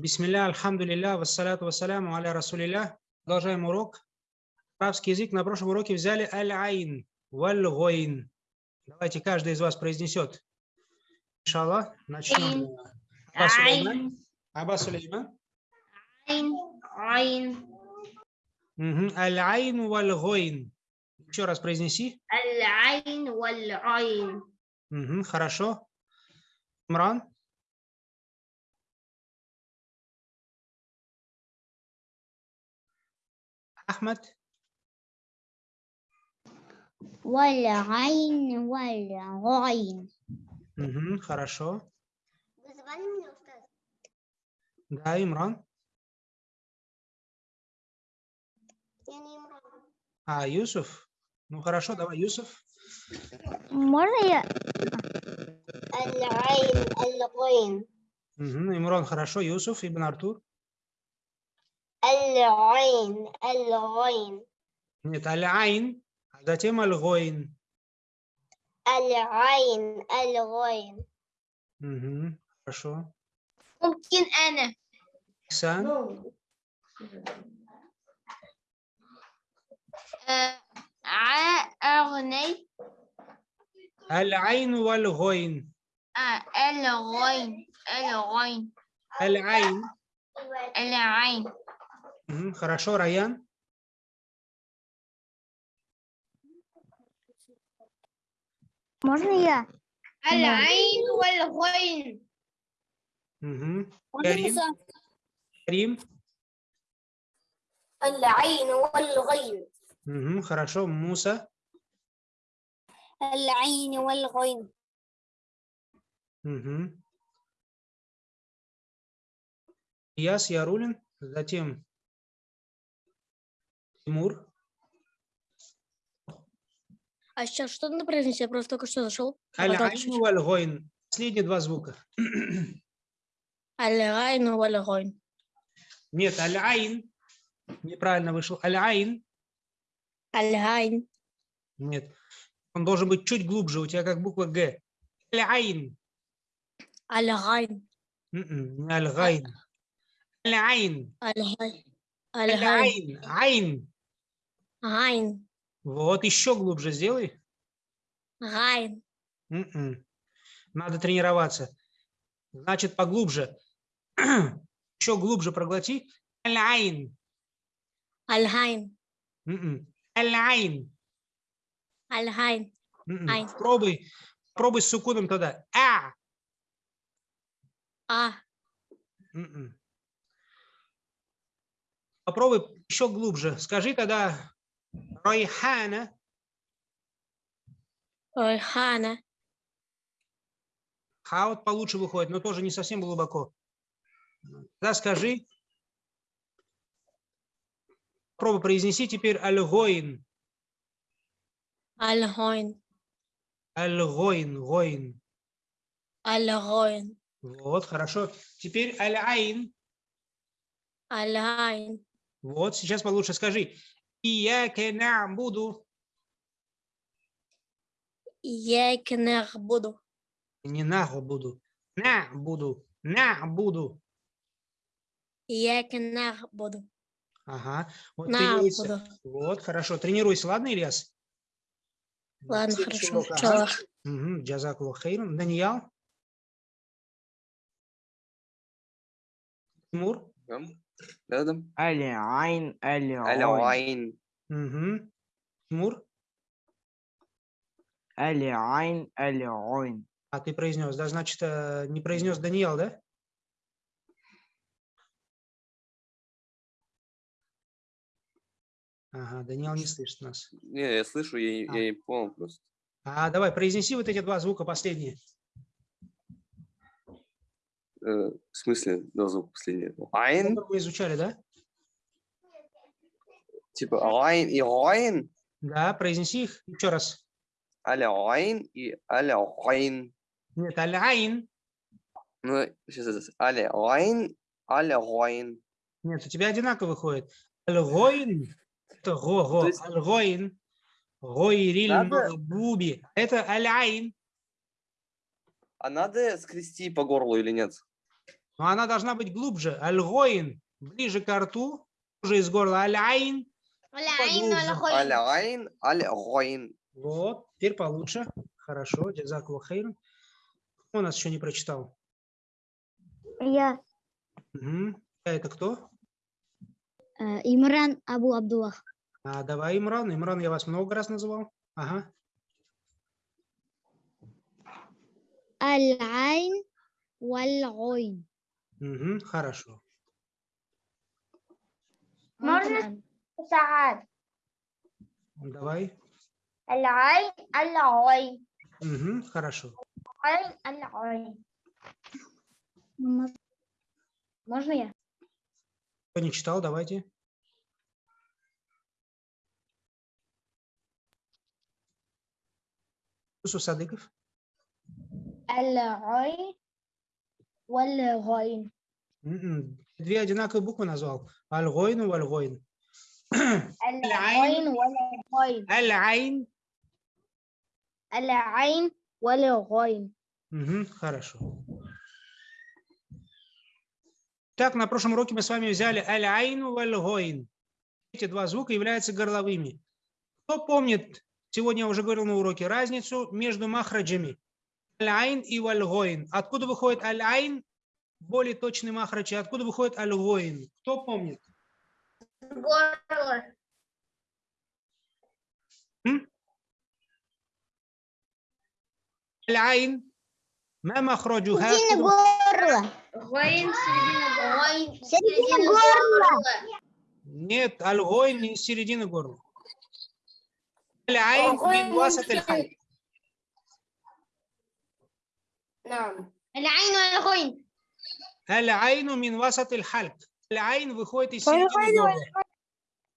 Бисмилля, альхамдулилля, вассаляту вассаляму аля расулилля. Продолжаем урок. Арабский язык на прошлом уроке взяли аль-айн, валь-гойн. Давайте каждый из вас произнесет. Иншаллах, начнем. Аба Сулейман. Аба Сулейман. Айн. Аль-айн валь-гойн. Еще раз произнеси. аль-айн, валь-айн. Мгм, Хорошо. Имран. Ахмад. والعين، والعين. Мгм, Хорошо. Вы звали меня, Устаз? Да, Имран. Я не Имран. А, Юсуф. Ну хорошо, давай, Юсуф. Можно я? Аль-айн, аль-гайн. Мгм, Имран, хорошо. Юсуф, Ибн Артур. Аль-айн, аль-гайн. Нет, аль-айн, а затем аль-гойн. Аль-айн, аль-гайн. Мгм, Хорошо. ممكن أنا Ихсан. أغني Аль-айн валь-гойн. الغين الغين Аль-айн. العين Мгм, Хорошо, Раян. Можно я? Аляйн вальгойн. Карим. Карим. Аляйн вальгойн. Хорошо, Муса. Аляйн Угу. Яс Ярулин, затем Тимур. А сейчас что надо произнести? Я просто только что зашел. Аль-айн валь-гойн. Последние два звука. الغين والغين. Нет, العين. Неправильно вышел. العين. الغين. Нет. Он должен быть чуть глубже. У тебя как буква Г. العين. الغين. М-м, Не الغين. العين. الغين. الغين. عين. غين. Вот еще глубже сделай. غين. М-м. Надо тренироваться. Значит, поглубже. Еще глубже проглоти. Аль-айн. М-м. Аль-айн. Аль-Гайн. М-м. Айн. Пробуй. Пробуй с сукуном тогда. А. А. М-м. Попробуй еще глубже. Скажи тогда Райхана. Райхана. Ха вот получше выходит, но тоже не совсем глубоко. Тогда скажи. Пробуй произнеси теперь Аль-Гоин. Аль-Гоин. Гоин. Аль-Гойн. Вот, хорошо. Теперь Аль-Айн. Аль-Гайн. Вот, сейчас получше скажи. Ияке нa'буду. Ияк нахбуду. Не наху буду. На буду. На буду. Ияк нахбуду. Ага. Вот. Нахбуду. Вот, хорошо. Тренируйся, ладно, Ильяс? Ладно, хорошо. Чалах. Мгм, Джазакуллах хейран. Даниял? Тимур? Рядом. Аляйн, аляйн. Аляйн. Угу. Тимур? Аляйн, аляйн. А ты произнес, да? Значит, э, не произнес Даниил, да? Ага, Даниил не слышит нас. Не, я слышу, я, а. я не понял просто. А, давай, произнеси вот эти два звука последние. Э, в смысле, да, звук последний. Айн, Которые мы изучали, да? типа Айн и Айн. Да, произнеси их еще раз. Аль-Айн и Аль-Айн. Нет, аль-айн. Ну, сейчас, Аль-Айн, Аль-Айн. Нет, у тебя одинаково выходит. Аль-гойн. Это го-го. Есть- Аль-гойн. Гойриль махбуби. Это аль-айн. А надо скрести по горлу или нет? но она должна быть глубже. Аль-гоин ближе к рту, уже из горла. Аль-айн. Аль-айн, аль-гоин. Вот, теперь получше. Хорошо, джазак лохейн. Кто нас еще не прочитал? Я. Угу. А это кто? Э, Имран Абу Абдуллах. А, давай, Имран. Имран я вас много раз называл. Ага. Аль-Айн, Валь-Ойн. Угу, хорошо. Можно Саад? Ну, давай. Алай, алай. Угу, хорошо. Алай, алай. Можно я? Кто не читал, давайте. Сусадыков. Алай. Вальгойн. М-м. Две одинаковые буквы назвал. Аль-Гойн и Вальгойн. Аль-Айн. Аль-Айн. Аль-Айн. Вальгойн. Хорошо. Так, на прошлом уроке мы с вами взяли аль-айну валь-гойн. Эти два звука являются горловыми. Кто помнит, сегодня я уже говорил на уроке, разницу между махраджами? Аль-айн и валь-гойн. Откуда выходит аль-айн? Более точный махрадж. И Откуда выходит аль-гойн? Кто помнит? горло Аль-айн. ما مخرجها горло. غين غين Середина горла. Нет, аль-гойн не из середины горла. Аль-айн Аль-гойн من وسط نعم العين والغين Аль-айну мин васат халк. Аль-айн выходит из середины горла.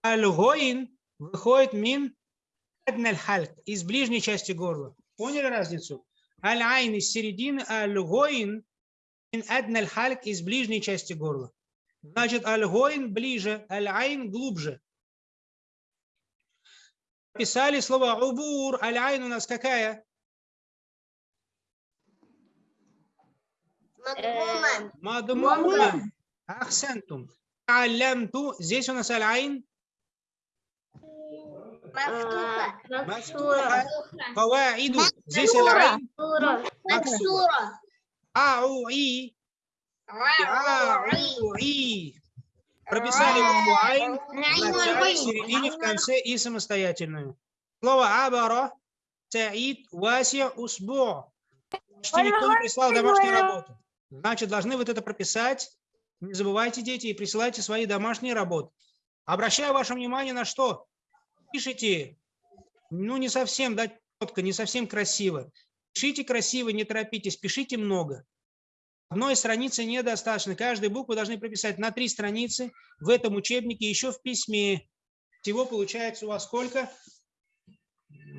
Аль-гойн выходит мин адналь халк, из ближней части горла. Поняли разницу? Аль-айн из середины, аль-гойн мин адналь халк, из ближней части горла. Значит, аль-гойн ближе, аль-айн глубже. Писали слово убур, аль-айн у нас какая? Мадмумен. Мадмумен. Ахсентум. Алямту. Здесь у нас аль-айн. Мактура. Каваиду. Здесь аль-айн. Мактура. Ауи. Ауи. Прописали букву айн в начале, середине, в конце и самостоятельную. Слово абара. Саид Вася Усбу. Что никто не прислал домашнюю работу. Значит, должны вот это прописать. Не забывайте, дети, и присылайте свои домашние работы. Обращаю ваше внимание на что? Пишите, ну, не совсем, да, четко, не совсем красиво. Пишите красиво, не торопитесь, пишите много. Одной страницы недостаточно. Каждую букву должны прописать на три страницы в этом учебнике, еще в письме. Всего получается у вас сколько?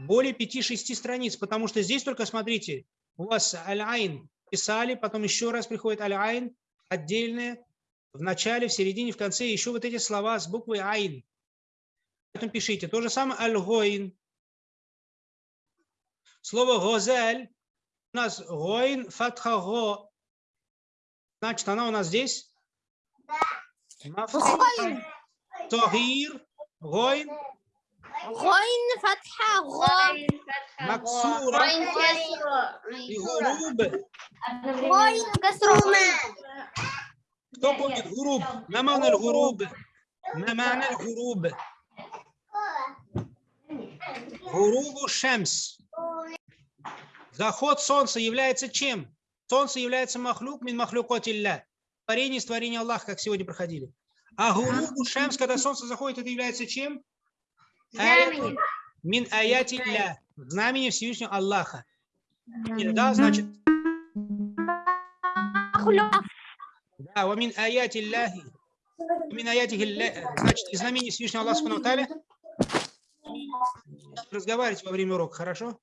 Более 5-6 страниц, потому что здесь только, смотрите, у вас аль-айн писали, потом еще раз приходит аль-айн, отдельное, в начале, в середине, в конце, еще вот эти слова с буквой айн. Поэтому пишите. То же самое аль-гойн. Слово «гозель» у нас «гойн» фатха «го». Значит, она у нас здесь? Мафтуха. Тагир, гойн, غين فتحة غا максура غين كسرة и гуруб. غين كسرة Кто помнит гуруб? ما معنى الغروب؟ ما معنى الغروب؟ Гурубу шемс. Заход солнца является чем? Солнце является махлюк мин махлюкотилля. Творение из творения Аллаха, как сегодня проходили. А гурубу шемс, когда солнце заходит, это является чем? Аяту Мин аятилля. Знамение Всевышнего Аллаха. Да, значит, да, wa min аяти Аллахи. Мин аяти Значит, из знамений Всевышнего Аллаха Субхану ва Тааля. Разговаривайте во время урока, хорошо?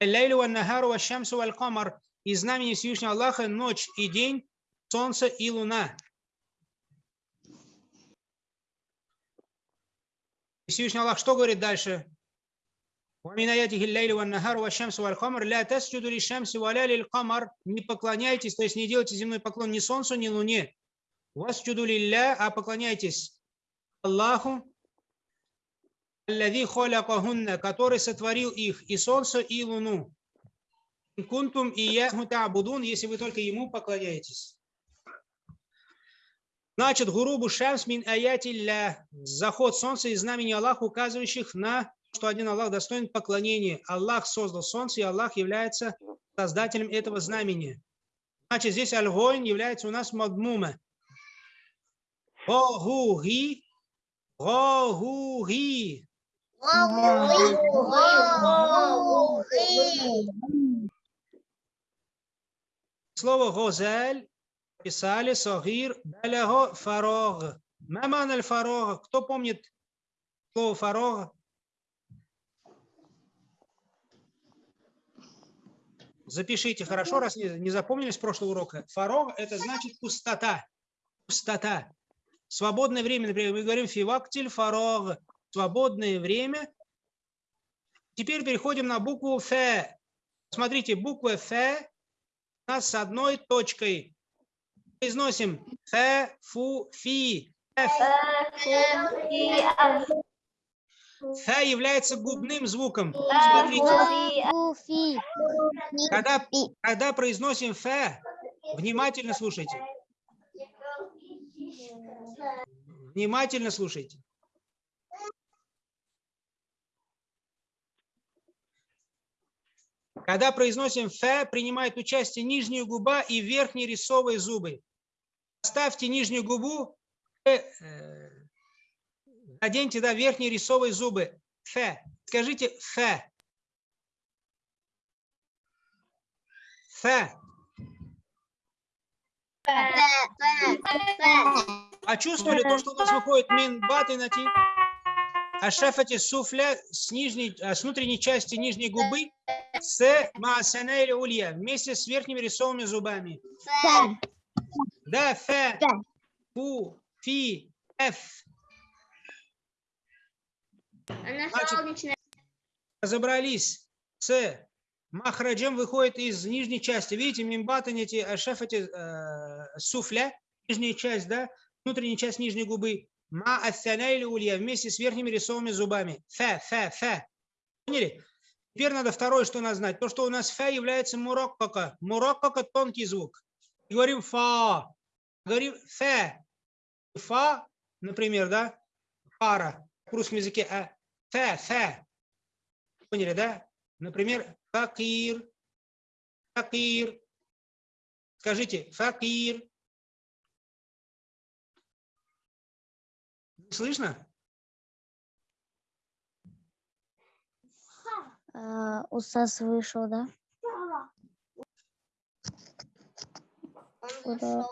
Аллайлю ва нахару ва шамсу камар. Из знамени Всевышнего Аллаха ночь и день, солнце и луна. И Всевышний Аллах что говорит дальше? Не поклоняйтесь, то есть не делайте земной поклон ни солнцу, ни луне. У Вас чудулилля, а поклоняйтесь Аллаху, который сотворил их, и солнце, и луну. Кунтум и я если вы только ему поклоняетесь. Значит, гурубу шамс мин аятилля, заход солнца из знамени Аллаха, указывающих на что один Аллах достоин поклонения. Аллах создал солнце, и Аллах является создателем этого знамения. Значит, здесь аль является у нас мадмума. Гогуги, гогуги. Слово «гозель» писали «сагир баляго фарог». Маман аль-фарог. Кто помнит слово «фарог»? Запишите хорошо, раз не, не запомнили с прошлого урока. Фарог – это значит пустота. Пустота. Свободное время, например, мы говорим фивактиль фарог. Свободное время. Теперь переходим на букву Ф. Смотрите, буква Ф у нас с одной точкой. Произносим Ф, Фу, Фи. Ф. Ф является губным звуком. Смотрите, Уфи. когда, когда произносим Ф, внимательно слушайте. Внимательно слушайте. Когда произносим Ф, принимает участие нижняя губа и верхние рисовые зубы. Оставьте нижнюю губу, э, наденьте да, верхние рисовые зубы. Ф. Скажите Ф. Ф. А чувствовали то, что у нас выходит мин баты на ти? А шефати суфля с, нижней, а, с внутренней части нижней губы с маасана или улья вместе с верхними рисовыми зубами. Да, ф, фу, фи, ф. Значит. Разобрались с махраджем выходит из нижней части. Видите, мимбатаните, ашефати э, суфля, нижняя часть, да, внутренняя часть нижней губы. Ма ассяна или улья вместе с верхними рисовыми зубами. Фа, фа, фа. Поняли? Теперь надо второе, что надо знать. То, что у нас фа является муроккака. Муроккака – тонкий звук. И говорим фа. Говорим фа. Фа, например, да, фара. В русском языке а, фа, фа. Поняли, да? Например, факир. Факир. Скажите, факир. Слышно? Э, Устас вышел, да? Он вышел.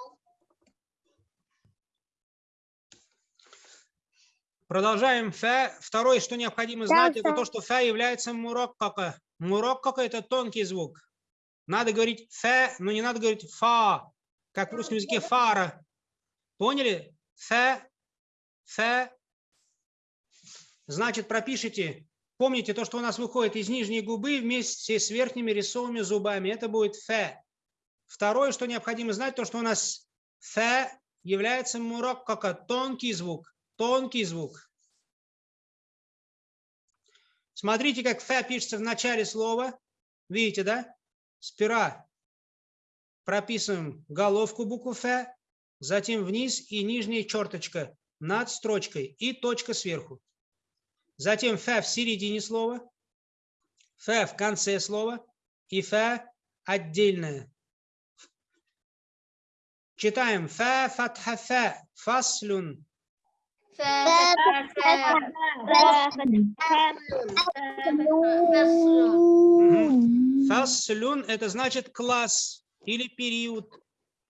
Продолжаем фа. Второе, что необходимо Да, знать, это да. то, что фа является муроккака. Муроккака – это тонкий звук. Надо говорить фа, но не надо говорить фа, как в русском языке фара. Поняли? Фа, фа. Значит, пропишите. Помните то, что у нас выходит из нижней губы вместе с верхними рисовыми зубами. Это будет фа. Второе, что необходимо знать, то, что у нас фа является муроккака, тонкий звук. Тонкий звук. Смотрите, как фа пишется в начале слова. Видите, да? Спира. Прописываем головку буквы ф, затем вниз и нижняя черточка над строчкой и точка сверху. Затем ф в середине слова, ф в конце слова и ф отдельное. Читаем ф фатха ф фаслюн. Фаслюн – это значит класс или период.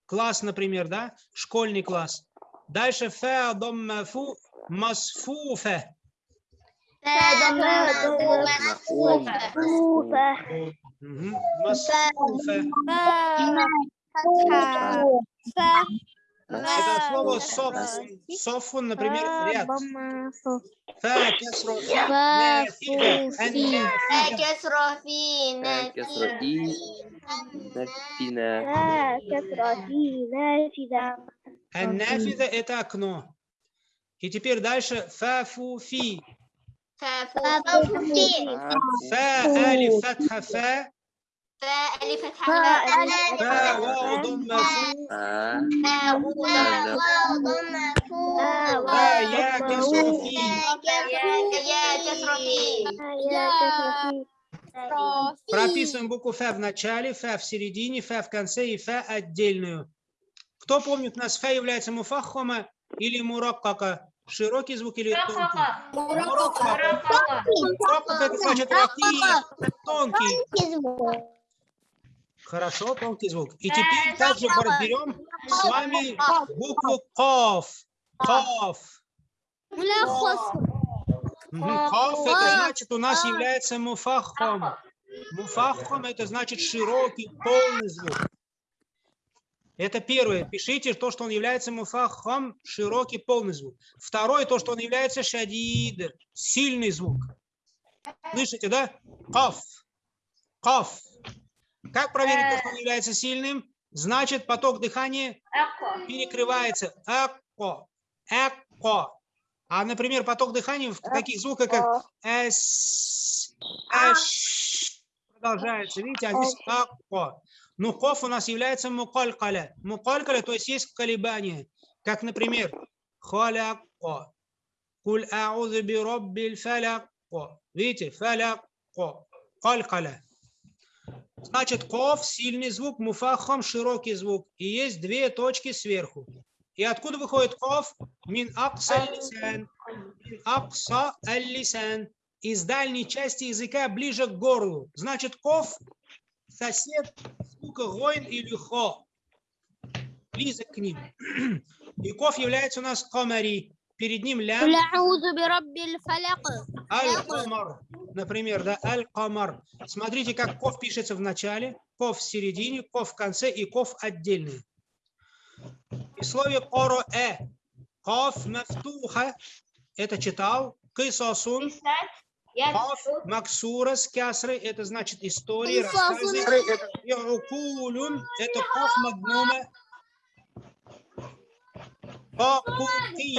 Класс, например, да? Школьный класс. Дальше фа доммафу масфуфа. Мгм. Масфуфа. Это слово соф. Софун, например, ряд. Фа, кесро, фи, нафида, аннафида. كسر في آه، كسر إي نفينا Аннафиза – это окно. И теперь дальше. Фафуфи. Фафуфи. Фа алиф фатха фа. Фа алиф фа. Фа. Вау. Фа Прописываем букву ф в начале, ф в середине, ф в конце и ф отдельную. Кто помнит, насфа является муфахома или мураккака? Широкий звук или тонкий? Мураккака. Мураккака это значит ракия, тонкий. Хорошо, тонкий звук. И теперь также разберем с вами букву ков. Ков. Ков это значит у нас является муфаххом. Муфаххом это значит широкий, полный звук. Это первое. Пишите то, что он является муфаххом, широкий, полный звук. Второе, то, что он является шадид, сильный звук. Слышите, да? Ков. Ков. Как проверить, то, что он является сильным? Значит, поток дыхания перекрывается. Эко. Эко. А, например, поток дыхания в таких звуках, как эс, эш, продолжается. Видите, а здесь эко. Ну, коф у нас является мукалькаля. Мукалькаля, то есть есть колебания. Как, например, халяко. Куль аузу би роббиль фаляко. Видите, фаляко. Калькаля. Значит, коф – сильный звук, муфахом – широкий звук. И есть две точки сверху. И откуда выходит коф? Мин акса лисан. Мин акса лисан. Из дальней части языка ближе к горлу. Значит, коф – сосед Коин или Хо, близок к ним. И Ков является у нас Комари, перед ним лям. Аль-Камар, например, да, Аль-Камар. Смотрите, как Ков пишется в начале, Ков в середине, Ков в конце и Ков отдельный. И слове Коро-Э, Ков мафтуха, это читал, Кисосун. Писать. Каф Максура с кясрой – это значит истории, рассказы. И укулюн – это каф магнума. Кафути.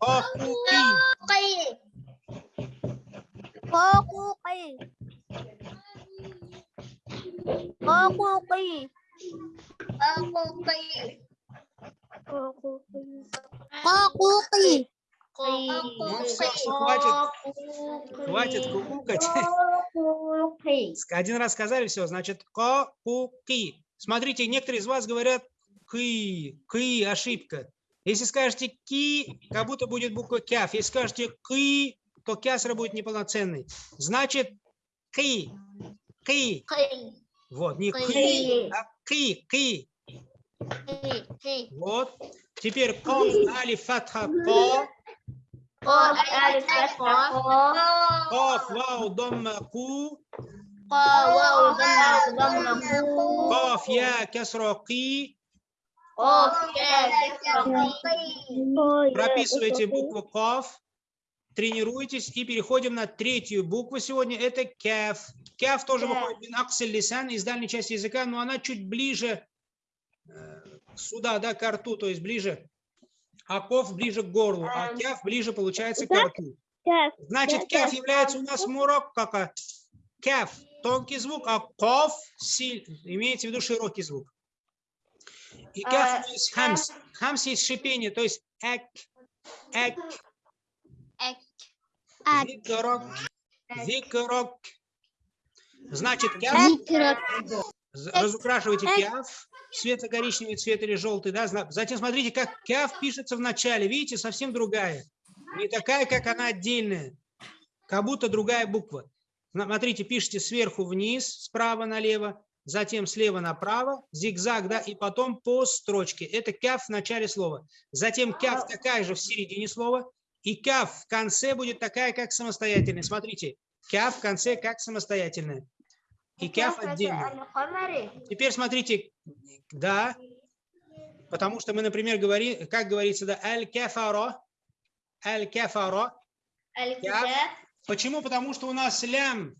Кафути. Кафути. Кафути. Кафути. Кафути. Ну, всё, хватит. Хватит кукукать. Один раз сказали, все, значит, ко-ку-ки. Смотрите, некоторые из вас говорят ки, ки, ошибка. Если скажете ки, как будто будет буква кяф. Если скажете ки, то кясра будет неполноценный. Значит, ки, ки. Вот, не ки, а ки, ки. Вот. Теперь коф, али, фатха, ко, коф, вау, домма, ку, коф, я, кясра, ки. Прописывайте букву КАФ, тренируйтесь и переходим на третью букву сегодня. Это КЯФ. КЯФ тоже выходит мин аксель лисан из дальней части языка, но она чуть ближе э, сюда, да, к рту, то есть ближе. А КОФ ближе к горлу, а КЯФ ближе получается к рту. Значит, КЯФ является у нас мураккака. КЯФ – тонкий звук, а КОФ силь- имеется в виду широкий звук. И КЯФ есть хамс. Хамс есть шипение, то есть эк, эк, зикрок, зикрок. Значит, кяф, з- разукрашивайте кяф, светло-коричневый цвет или желтый, да, затем смотрите, как кяф пишется в начале, видите, совсем другая, не такая, как она отдельная, как будто другая буква. Смотрите, пишите сверху вниз, справа налево, затем слева направо, зигзаг, да, и потом по строчке. Это кяф в начале слова. Затем кяф такая же в середине слова, и кяф в конце будет такая, как самостоятельная. Смотрите, кяф в конце как самостоятельная. И Кикяф отдельно. Теперь смотрите, да, потому что мы, например, говорим, как говорится, да, аль-кефаро, аль-кефаро. Почему? Потому что у нас лям,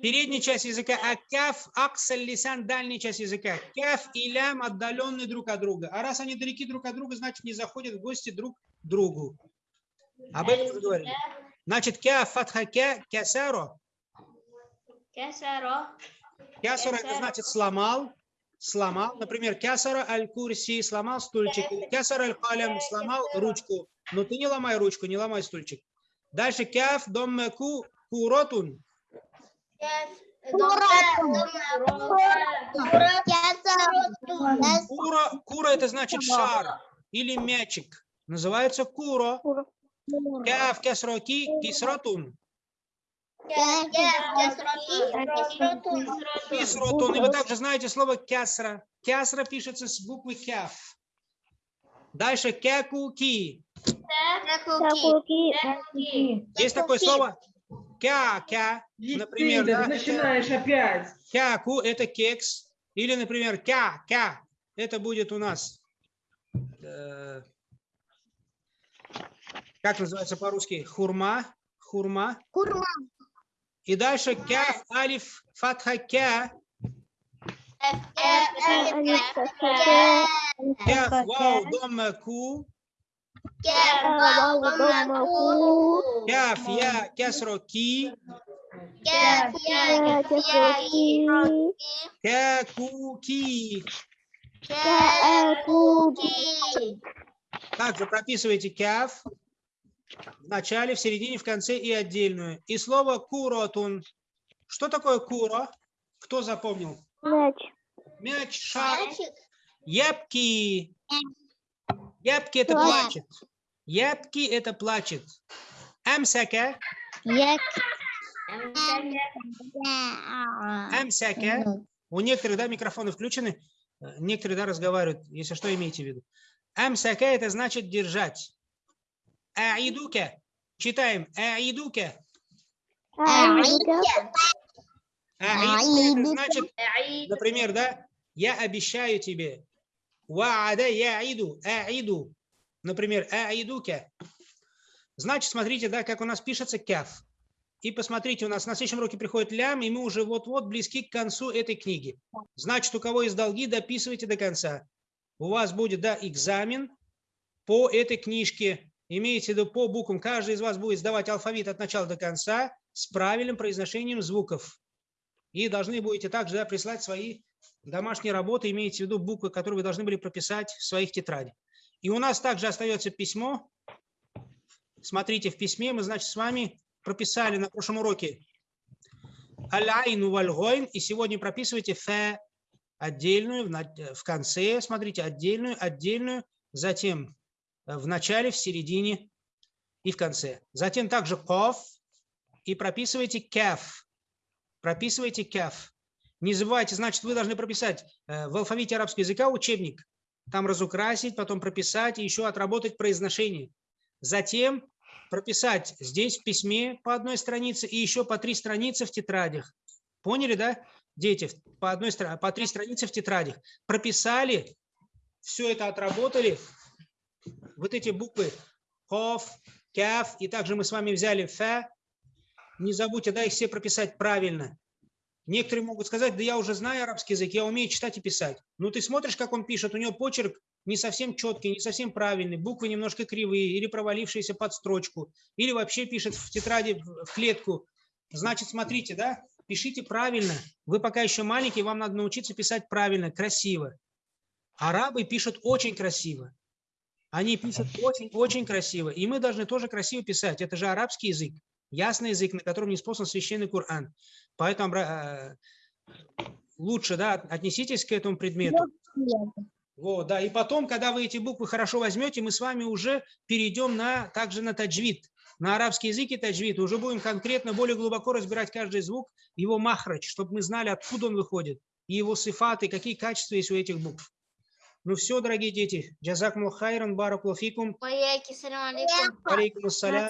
передняя часть языка, а каф, аксель, лисан, дальняя часть языка. Каф и лям отдаленные друг от друга. А раз они далеки друг от друга, значит, не заходят в гости друг к другу. Об этом мы говорили. Значит, кя фатха кя кясаро Кясаро. Кясаро это значит сломал. Сломал. Например, кясаро аль-курси, сломал стульчик. Кясаро аль-халям, сломал ручку. Но ты не ломай ручку, не ломай стульчик. Дальше кяф доммеку куротун. Кура, кура это значит шар или мячик. Называется куро. Кяф кясроки кисротун. Кисротун. И вы также знаете слово кясра. Кясра пишется с буквы кяф. Дальше кякуки. Есть такое слово кя-кя. Например, Ты да, начинаешь опять. Кяку – это кекс. Или, например, кя-кя. Это будет у нас... э, как называется по-русски? Хурма. Хурма. Хурма. И дальше кяф, алиф, фатха, кя. Кяф, вау, домма, ку. Кяф, я, кясро, ки. Кяку, ки. Также прописывайте кяф в начале, в середине, в конце и отдельную. И слово куротун. Что такое куро? Кто запомнил? Мяч, шар. Ябки. Ябки это Плачет. Ябки это плачет. Амсака. Амсака. У некоторых, да, микрофоны включены. Некоторые, да, разговаривают. Если что, имейте в виду. Амсака это значит держать. Аидука. Читаем. Аидука. Аидука это значит Например, да, я обещаю тебе. Ваада я иду, аиду. Например, аидука. Значит, смотрите, да, как у нас пишется кяф. И посмотрите, у нас на следующем уроке приходит лям, и мы уже вот-вот близки к концу этой книги. Значит, у кого есть долги, дописывайте до конца. У вас будет, да, экзамен по этой книжке. Имеется в виду по буквам. Каждый из вас будет сдавать алфавит от начала до конца с правильным произношением звуков. И должны будете также да, прислать свои домашние работы, имеете в виду буквы, которые вы должны были прописать в своих тетрадях. И у нас также остается письмо. Смотрите, в письме мы, значит, с вами прописали на прошлом уроке аль-айну валь и сегодня прописывайте фе отдельную в конце, смотрите, отдельную, отдельную, затем в начале, в середине и в конце. Затем также ков и прописывайте кеф прописывайте кяф. Не забывайте, значит, вы должны прописать э, в алфавите арабского языка учебник, там разукрасить, потом прописать и еще отработать произношение. Затем прописать здесь в письме по одной странице и еще по три страницы в тетрадях. Поняли, да, дети? По, одной, по три страницы в тетрадях. Прописали, все это отработали. Вот эти буквы коф, кяф, и также мы с вами взяли фе, не забудьте, да, их все прописать правильно. Некоторые могут сказать, да я уже знаю арабский язык, я умею читать и писать. Ну ты смотришь, как он пишет, у него почерк не совсем четкий, не совсем правильный, буквы немножко кривые или провалившиеся под строчку, или вообще пишет в тетради в клетку. Значит, смотрите, да, пишите правильно. Вы пока еще маленький, вам надо научиться писать правильно, красиво. Арабы пишут очень красиво. Они пишут очень-очень красиво. И мы должны тоже красиво писать. Это же арабский язык ясный язык, на котором не спослан священный Коран. Поэтому э, лучше да, отнеситесь к этому предмету. Вот, да. И потом, когда вы эти буквы хорошо возьмете, мы с вами уже перейдем на, также на таджвид, на арабский язык и таджвид. Уже будем конкретно, более глубоко разбирать каждый звук, его махрач, чтобы мы знали, откуда он выходит, и его сифаты, какие качества есть у этих букв. Ну все, дорогие дети. Джазакму хайран, баракулафикум. Алейкум ассалям.